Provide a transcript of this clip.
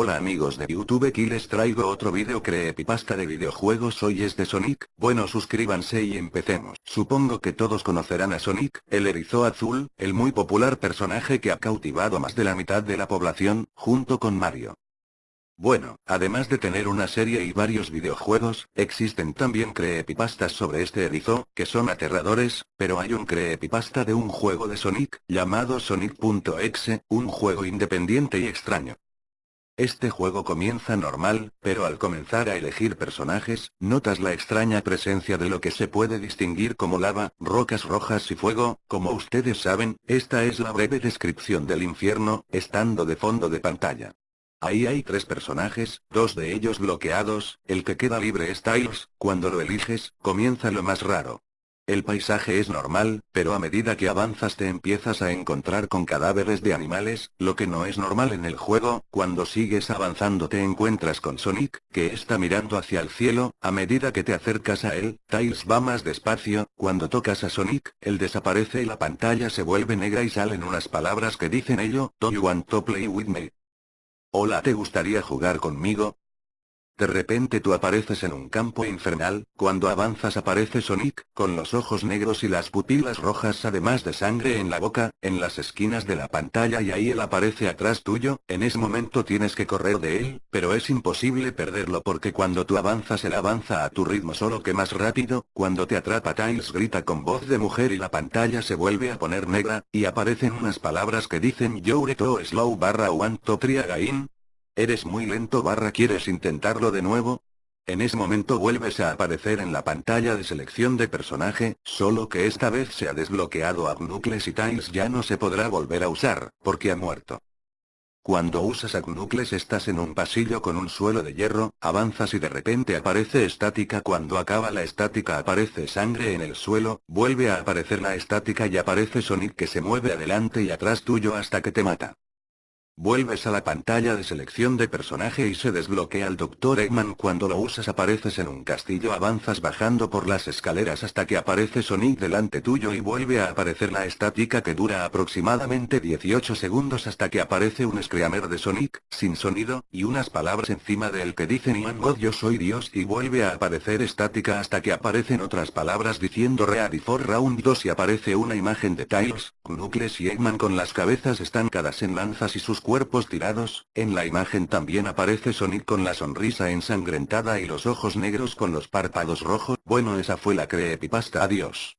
Hola amigos de YouTube aquí les traigo otro video creepypasta de videojuegos hoy es de Sonic, bueno suscríbanse y empecemos. Supongo que todos conocerán a Sonic, el erizo azul, el muy popular personaje que ha cautivado a más de la mitad de la población, junto con Mario. Bueno, además de tener una serie y varios videojuegos, existen también creepypastas sobre este erizo, que son aterradores, pero hay un creepypasta de un juego de Sonic, llamado Sonic.exe, un juego independiente y extraño. Este juego comienza normal, pero al comenzar a elegir personajes, notas la extraña presencia de lo que se puede distinguir como lava, rocas rojas y fuego, como ustedes saben, esta es la breve descripción del infierno, estando de fondo de pantalla. Ahí hay tres personajes, dos de ellos bloqueados, el que queda libre es Tiles, cuando lo eliges, comienza lo más raro. El paisaje es normal, pero a medida que avanzas te empiezas a encontrar con cadáveres de animales, lo que no es normal en el juego, cuando sigues avanzando te encuentras con Sonic, que está mirando hacia el cielo, a medida que te acercas a él, Tails va más despacio, cuando tocas a Sonic, él desaparece y la pantalla se vuelve negra y salen unas palabras que dicen ello, Do you want to play with me? Hola ¿te gustaría jugar conmigo? De repente tú apareces en un campo infernal, cuando avanzas aparece Sonic, con los ojos negros y las pupilas rojas además de sangre en la boca, en las esquinas de la pantalla y ahí él aparece atrás tuyo, en ese momento tienes que correr de él, pero es imposible perderlo porque cuando tú avanzas él avanza a tu ritmo solo que más rápido, cuando te atrapa Tiles grita con voz de mujer y la pantalla se vuelve a poner negra, y aparecen unas palabras que dicen You're too slow barra want to try again, ¿Eres muy lento barra quieres intentarlo de nuevo? En ese momento vuelves a aparecer en la pantalla de selección de personaje, solo que esta vez se ha desbloqueado a Knuckles y Tiles ya no se podrá volver a usar, porque ha muerto. Cuando usas a Knuckles estás en un pasillo con un suelo de hierro, avanzas y de repente aparece estática cuando acaba la estática aparece sangre en el suelo, vuelve a aparecer la estática y aparece Sonic que se mueve adelante y atrás tuyo hasta que te mata. Vuelves a la pantalla de selección de personaje y se desbloquea el Dr. Eggman cuando lo usas apareces en un castillo avanzas bajando por las escaleras hasta que aparece Sonic delante tuyo y vuelve a aparecer la estática que dura aproximadamente 18 segundos hasta que aparece un screamer de Sonic, sin sonido, y unas palabras encima de él que dicen Ian God yo soy Dios y vuelve a aparecer estática hasta que aparecen otras palabras diciendo Ready for Round 2 y aparece una imagen de Tiles, Knuckles y Eggman con las cabezas estancadas en lanzas y sus cuerpos tirados, en la imagen también aparece Sonic con la sonrisa ensangrentada y los ojos negros con los párpados rojos, bueno esa fue la creepypasta adiós.